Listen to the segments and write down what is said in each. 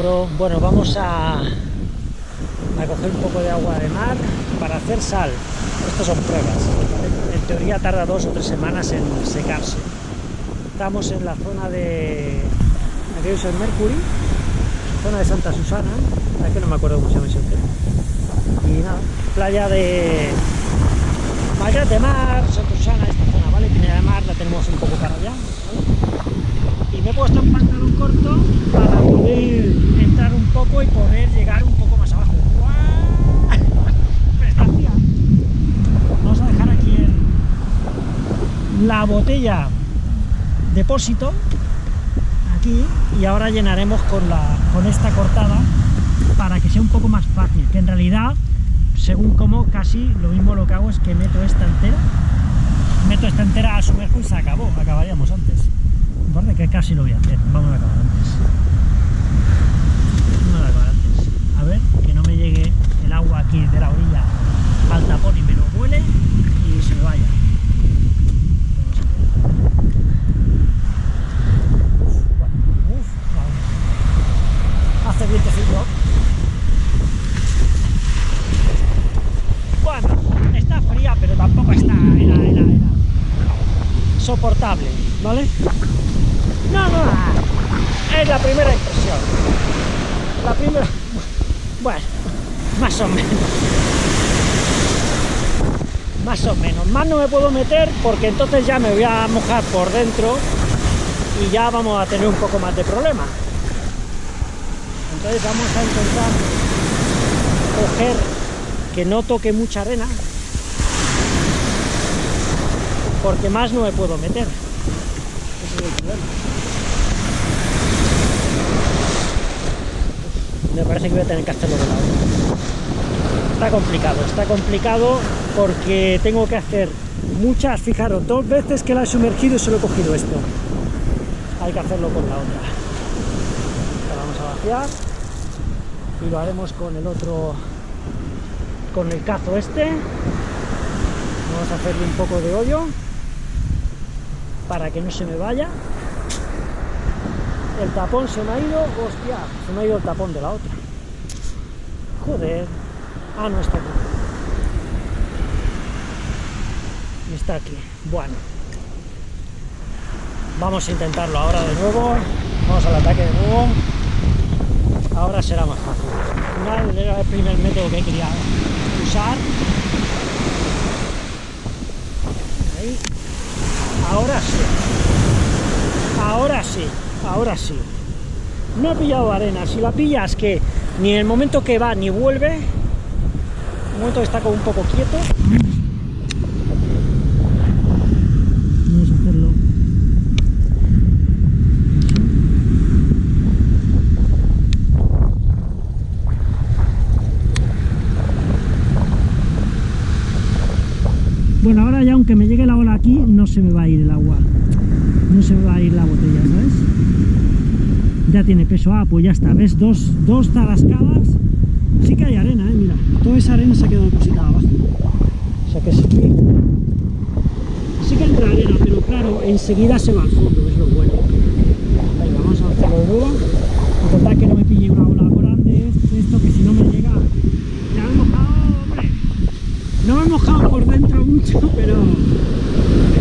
Bueno, vamos a, a coger un poco de agua de mar para hacer sal. Estas son pruebas. En teoría tarda dos o tres semanas en secarse. Estamos en la zona de aquello el Mercury, zona de Santa Susana, es que no me acuerdo cómo se llama ese hotel. Y nada, playa de Mayas de Mar, Santa Susana, esta zona, ¿vale? Pineda de Mar la tenemos un poco para allá. Y me he puesto un pantalón corto para poder entrar un poco y poder llegar un poco más abajo. Vamos a dejar aquí el, la botella depósito aquí y ahora llenaremos con, la, con esta cortada para que sea un poco más fácil, que en realidad, según como, casi lo mismo lo que hago es que meto esta entera, meto esta entera a sumerjo y se acabó, acabaríamos antes. Vale, que casi lo voy a hacer, vamos a acabar antes. A ver, que no me llegue el agua aquí de la orilla al tapón lo huele y se me vaya. hace vientecillo. Bueno, está fría, pero tampoco está era, era, era soportable, ¿vale? No, no, es la primera impresión. La primera... Bueno, más o menos. Más o menos. Más no me puedo meter porque entonces ya me voy a mojar por dentro y ya vamos a tener un poco más de problema. Entonces vamos a intentar coger que no toque mucha arena porque más no me puedo meter. Ese es el problema. Me parece que voy a tener que hacerlo de lado. Está complicado, está complicado porque tengo que hacer muchas, fijaros, dos veces que la he sumergido y solo he cogido esto. Hay que hacerlo con la otra. Vamos a vaciar y lo haremos con el otro con el cazo este vamos a hacerle un poco de hoyo para que no se me vaya el tapón se me ha ido hostia, se me ha ido el tapón de la otra joder ah no está aquí está aquí bueno vamos a intentarlo ahora de nuevo vamos al ataque de nuevo ahora será más fácil. Al final era el primer método que quería usar. Ahí. Ahora sí. Ahora sí. Ahora sí. No he pillado arena. Si la pillas que ni en el momento que va ni vuelve, el momento que está como un poco quieto, Bueno, ahora ya aunque me llegue la ola aquí, no se me va a ir el agua. No se me va a ir la botella, ¿sabes? Ya tiene peso. Ah, pues ya está. ¿Ves? Dos, dos tarascadas. Sí que hay arena, ¿eh? Mira. Toda esa arena se ha quedado depositada abajo. O sea que sí que... Sí que entra arena, pero claro, enseguida se va al fondo, es lo bueno. Venga, vamos a hacerlo de nuevo. Intentar que no me pille una ola grande. Esto que si no me llega... Ya me he mojado, hombre. No me he mojado por dentro mucho, pero,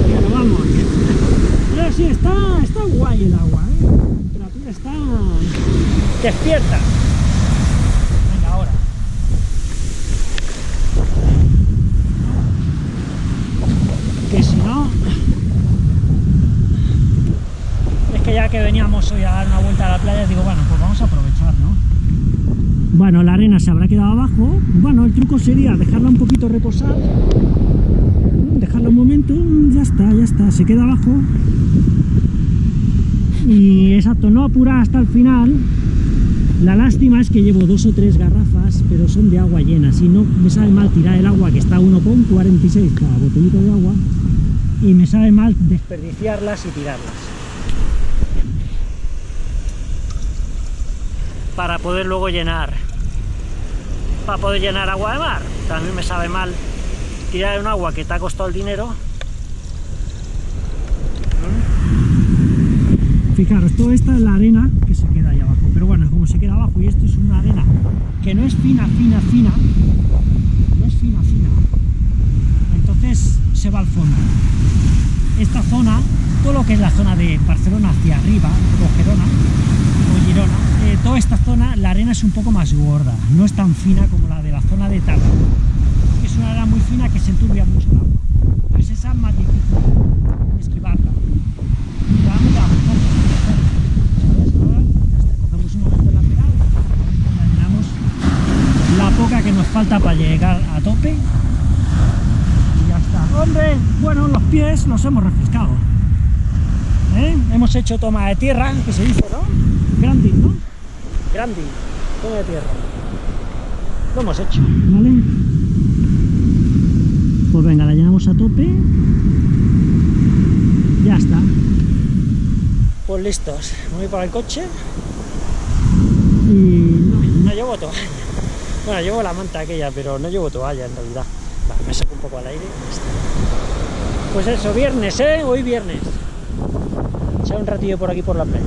pero vamos. Pero sí, está, el agua, ¿eh? la temperatura está despierta. Venga, ahora. Que si no... Es que ya que veníamos hoy a dar una vuelta a la playa, digo, bueno, pues vamos a aprovechar, ¿no? Bueno, la arena se habrá quedado abajo. Bueno, el truco sería dejarla un poquito reposar dejarlo un momento, ya está, ya está, se queda abajo y exacto, no apurar hasta el final. La lástima es que llevo dos o tres garrafas pero son de agua llena, si no me sabe mal tirar el agua que está a 1,46 cada botellito de agua y me sabe mal desperdiciarlas y tirarlas. Para poder luego llenar para poder llenar agua de mar. También me sabe mal tirar un agua que te ha costado el dinero. Fijaros, toda esta es la arena que se queda ahí abajo, pero bueno, como se queda abajo y esto es una arena que no es fina, fina, fina, no es fina, fina, entonces se va al fondo. Esta zona, todo lo que es la zona de Barcelona hacia arriba, o Gerona, o Girona, eh, toda esta zona, la arena es un poco más gorda, no es tan fina como la de la zona de Tarragona. Es una arena muy fina que se enturbia mucho el agua. Entonces esa es más difícil esquivarla. Y vamos a avanzar. ¿Sabes? Ahora ya está, cogemos un momento la pedal, la llenamos la poca que nos falta para llegar a tope y ya está. Hombre, bueno, los pies los hemos refrescado. ¿Eh? Hemos hecho toma de tierra, que se dice, ¿no? Granding, ¿no? Granding, toma de tierra. Lo hemos hecho, ¿vale? Pues venga, la llenamos a tope. Ya está. Pues listos, voy para el coche. Y no, no llevo toalla. Bueno, llevo la manta aquella, pero no llevo toalla en realidad. Me saco un poco al aire. Pues eso, viernes, ¿eh? Hoy viernes. Echar un ratillo por aquí por la playa.